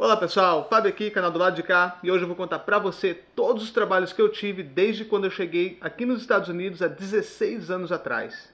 Olá pessoal, Fábio aqui, canal do lado de cá, e hoje eu vou contar pra você todos os trabalhos que eu tive desde quando eu cheguei aqui nos Estados Unidos há 16 anos atrás.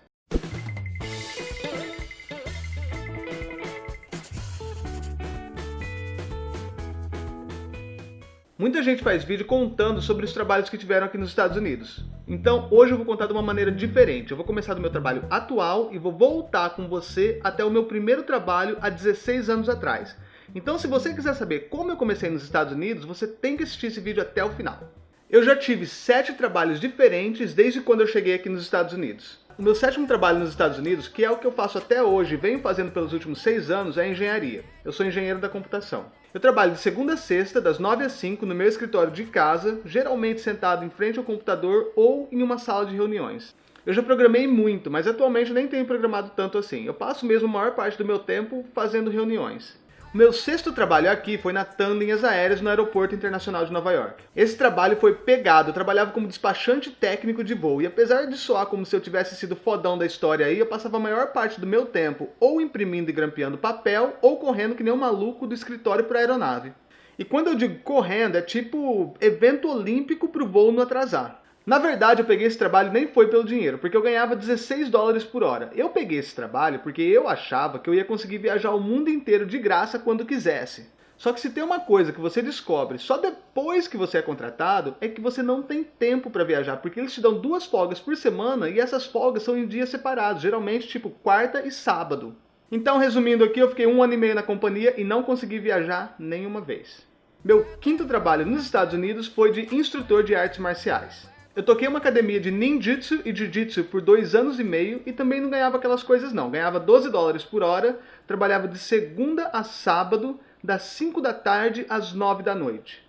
Muita gente faz vídeo contando sobre os trabalhos que tiveram aqui nos Estados Unidos. Então hoje eu vou contar de uma maneira diferente. Eu vou começar do meu trabalho atual e vou voltar com você até o meu primeiro trabalho há 16 anos atrás. Então se você quiser saber como eu comecei nos Estados Unidos, você tem que assistir esse vídeo até o final. Eu já tive sete trabalhos diferentes desde quando eu cheguei aqui nos Estados Unidos. O meu sétimo trabalho nos Estados Unidos, que é o que eu faço até hoje e venho fazendo pelos últimos seis anos, é engenharia. Eu sou engenheiro da computação. Eu trabalho de segunda a sexta, das 9 às 5, no meu escritório de casa, geralmente sentado em frente ao computador ou em uma sala de reuniões. Eu já programei muito, mas atualmente nem tenho programado tanto assim. Eu passo mesmo a maior parte do meu tempo fazendo reuniões. Meu sexto trabalho aqui foi na Linhas Aéreas no Aeroporto Internacional de Nova York. Esse trabalho foi pegado, eu trabalhava como despachante técnico de voo, e apesar de soar como se eu tivesse sido fodão da história aí, eu passava a maior parte do meu tempo ou imprimindo e grampeando papel, ou correndo que nem um maluco do escritório para aeronave. E quando eu digo correndo, é tipo evento olímpico para o voo não atrasar. Na verdade, eu peguei esse trabalho nem foi pelo dinheiro, porque eu ganhava 16 dólares por hora. Eu peguei esse trabalho porque eu achava que eu ia conseguir viajar o mundo inteiro de graça quando quisesse. Só que se tem uma coisa que você descobre só depois que você é contratado, é que você não tem tempo para viajar, porque eles te dão duas folgas por semana e essas folgas são em dias separados, geralmente tipo quarta e sábado. Então, resumindo aqui, eu fiquei um ano e meio na companhia e não consegui viajar nenhuma vez. Meu quinto trabalho nos Estados Unidos foi de instrutor de artes marciais. Eu toquei uma academia de ninjutsu e jiu-jitsu por dois anos e meio e também não ganhava aquelas coisas não. Ganhava 12 dólares por hora, trabalhava de segunda a sábado, das 5 da tarde às 9 da noite.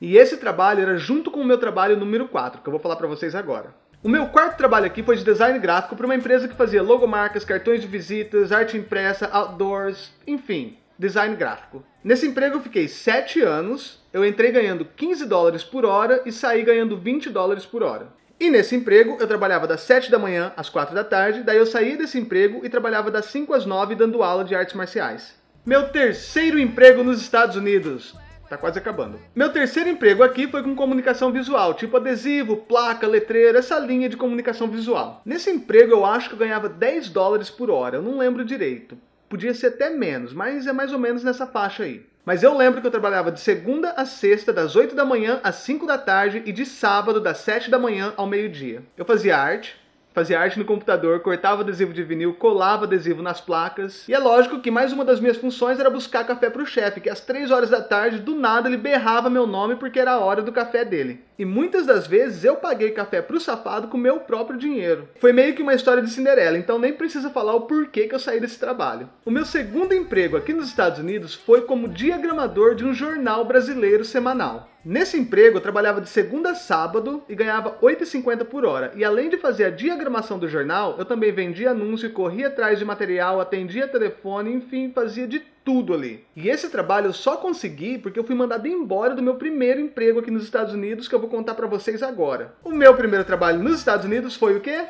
E esse trabalho era junto com o meu trabalho número 4, que eu vou falar para vocês agora. O meu quarto trabalho aqui foi de design gráfico para uma empresa que fazia logomarcas, cartões de visitas, arte impressa, outdoors, enfim, design gráfico. Nesse emprego eu fiquei 7 anos, eu entrei ganhando 15 dólares por hora e saí ganhando 20 dólares por hora. E nesse emprego eu trabalhava das 7 da manhã às 4 da tarde, daí eu saía desse emprego e trabalhava das 5 às 9 dando aula de artes marciais. Meu terceiro emprego nos Estados Unidos. Tá quase acabando. Meu terceiro emprego aqui foi com comunicação visual, tipo adesivo, placa, letreiro, essa linha de comunicação visual. Nesse emprego eu acho que eu ganhava 10 dólares por hora, eu não lembro direito. Podia ser até menos, mas é mais ou menos nessa faixa aí. Mas eu lembro que eu trabalhava de segunda a sexta, das 8 da manhã às 5 da tarde e de sábado, das 7 da manhã ao meio-dia. Eu fazia arte, fazia arte no computador, cortava adesivo de vinil, colava adesivo nas placas. E é lógico que mais uma das minhas funções era buscar café para o chefe, que às 3 horas da tarde, do nada, ele berrava meu nome porque era a hora do café dele. E muitas das vezes eu paguei café pro safado com meu próprio dinheiro. Foi meio que uma história de Cinderela, então nem precisa falar o porquê que eu saí desse trabalho. O meu segundo emprego aqui nos Estados Unidos foi como diagramador de um jornal brasileiro semanal. Nesse emprego eu trabalhava de segunda a sábado e ganhava 8,50 por hora. E além de fazer a diagramação do jornal, eu também vendia anúncio, corria atrás de material, atendia telefone, enfim, fazia de tudo ali. E esse trabalho eu só consegui porque eu fui mandado embora do meu primeiro emprego aqui nos Estados Unidos, que eu vou contar para vocês agora. O meu primeiro trabalho nos Estados Unidos foi o quê?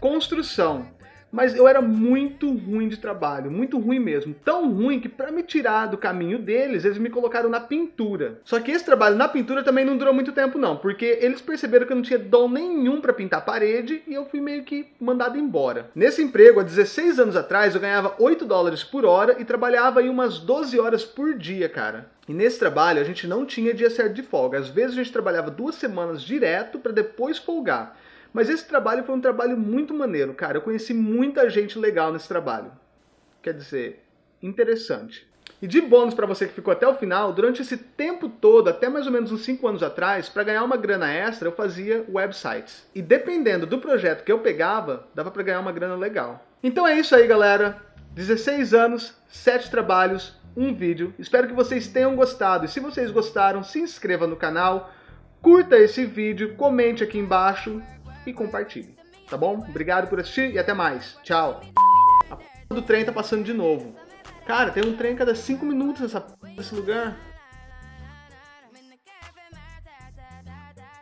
Construção mas eu era muito ruim de trabalho, muito ruim mesmo. Tão ruim que para me tirar do caminho deles, eles me colocaram na pintura. Só que esse trabalho na pintura também não durou muito tempo não, porque eles perceberam que eu não tinha dom nenhum para pintar a parede e eu fui meio que mandado embora. Nesse emprego, há 16 anos atrás, eu ganhava 8 dólares por hora e trabalhava aí umas 12 horas por dia, cara. E nesse trabalho a gente não tinha dia certo de folga. Às vezes a gente trabalhava duas semanas direto para depois folgar. Mas esse trabalho foi um trabalho muito maneiro, cara. Eu conheci muita gente legal nesse trabalho. Quer dizer, interessante. E de bônus para você que ficou até o final, durante esse tempo todo, até mais ou menos uns 5 anos atrás, para ganhar uma grana extra, eu fazia websites. E dependendo do projeto que eu pegava, dava para ganhar uma grana legal. Então é isso aí, galera. 16 anos, 7 trabalhos, um vídeo. Espero que vocês tenham gostado. E se vocês gostaram, se inscreva no canal, curta esse vídeo, comente aqui embaixo e compartilhe. Tá bom? Obrigado por assistir e até mais. Tchau. A p do trem tá passando de novo. Cara, tem um trem cada 5 minutos nessa p desse lugar.